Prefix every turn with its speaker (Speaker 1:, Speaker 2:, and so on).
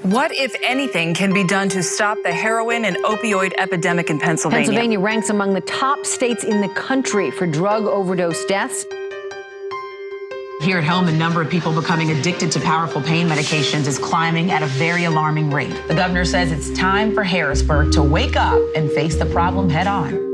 Speaker 1: What, if anything, can be done to stop the heroin and opioid epidemic in Pennsylvania?
Speaker 2: Pennsylvania ranks among the top states in the country for drug overdose deaths.
Speaker 3: Here at home, the number of people becoming addicted to powerful pain medications is climbing at a very alarming rate. The governor says it's time for Harrisburg to wake up and face the problem head on.